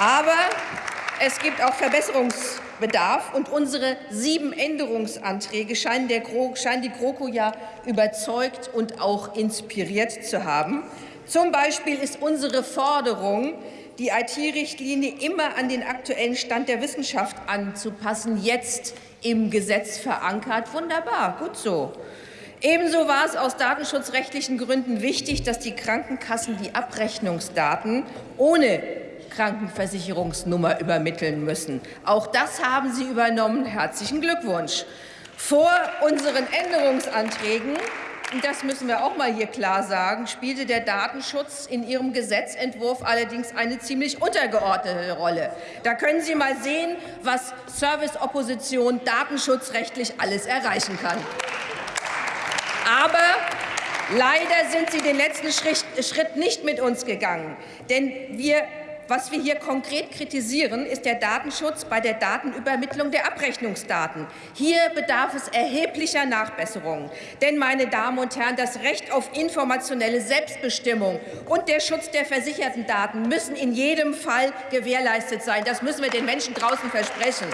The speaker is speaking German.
Aber es gibt auch Verbesserungsbedarf, und unsere sieben Änderungsanträge scheinen, der scheinen die GroKo ja überzeugt und auch inspiriert zu haben. Zum Beispiel ist unsere Forderung, die IT-Richtlinie immer an den aktuellen Stand der Wissenschaft anzupassen, jetzt im Gesetz verankert. Wunderbar, gut so. Ebenso war es aus datenschutzrechtlichen Gründen wichtig, dass die Krankenkassen die Abrechnungsdaten ohne Krankenversicherungsnummer übermitteln müssen. Auch das haben Sie übernommen. Herzlichen Glückwunsch. Vor unseren Änderungsanträgen das müssen wir auch mal hier klar sagen, spielte der Datenschutz in Ihrem Gesetzentwurf allerdings eine ziemlich untergeordnete Rolle. Da können Sie mal sehen, was Serviceopposition datenschutzrechtlich alles erreichen kann. Aber leider sind Sie den letzten Schritt nicht mit uns gegangen. Denn wir was wir hier konkret kritisieren, ist der Datenschutz bei der Datenübermittlung der Abrechnungsdaten. Hier bedarf es erheblicher Nachbesserungen. Denn, meine Damen und Herren, das Recht auf informationelle Selbstbestimmung und der Schutz der versicherten Daten müssen in jedem Fall gewährleistet sein. Das müssen wir den Menschen draußen versprechen.